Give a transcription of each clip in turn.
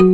Cos'è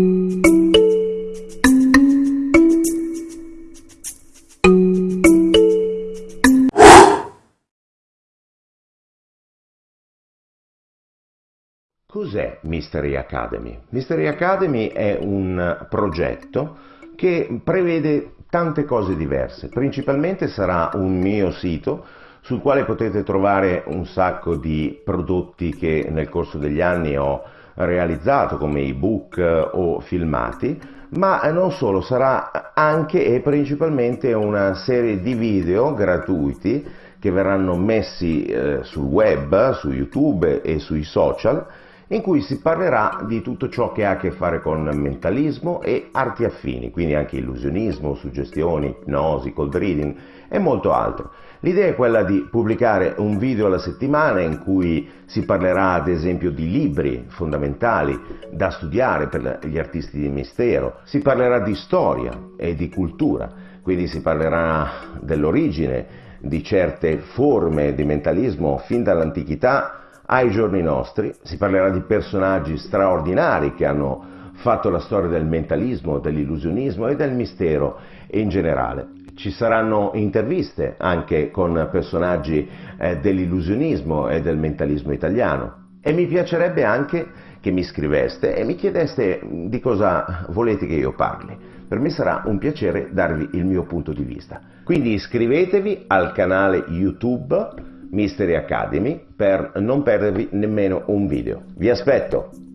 Mystery Academy? Mystery Academy è un progetto che prevede tante cose diverse. Principalmente sarà un mio sito sul quale potete trovare un sacco di prodotti che nel corso degli anni ho realizzato come ebook o filmati, ma non solo, sarà anche e principalmente una serie di video gratuiti che verranno messi eh, sul web, su YouTube e sui social in cui si parlerà di tutto ciò che ha a che fare con mentalismo e arti affini, quindi anche illusionismo, suggestioni, ipnosi, cold reading e molto altro. L'idea è quella di pubblicare un video alla settimana in cui si parlerà ad esempio di libri fondamentali da studiare per gli artisti di mistero, si parlerà di storia e di cultura, quindi si parlerà dell'origine di certe forme di mentalismo fin dall'antichità ai giorni nostri, si parlerà di personaggi straordinari che hanno fatto la storia del mentalismo, dell'illusionismo e del mistero in generale. Ci saranno interviste anche con personaggi eh, dell'illusionismo e del mentalismo italiano e mi piacerebbe anche che mi scriveste e mi chiedeste di cosa volete che io parli. Per me sarà un piacere darvi il mio punto di vista. Quindi iscrivetevi al canale YouTube Mystery Academy per non perdervi nemmeno un video. Vi aspetto!